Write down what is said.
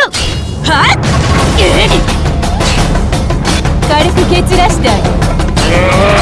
はっ？軽く蹴散らしてあげる。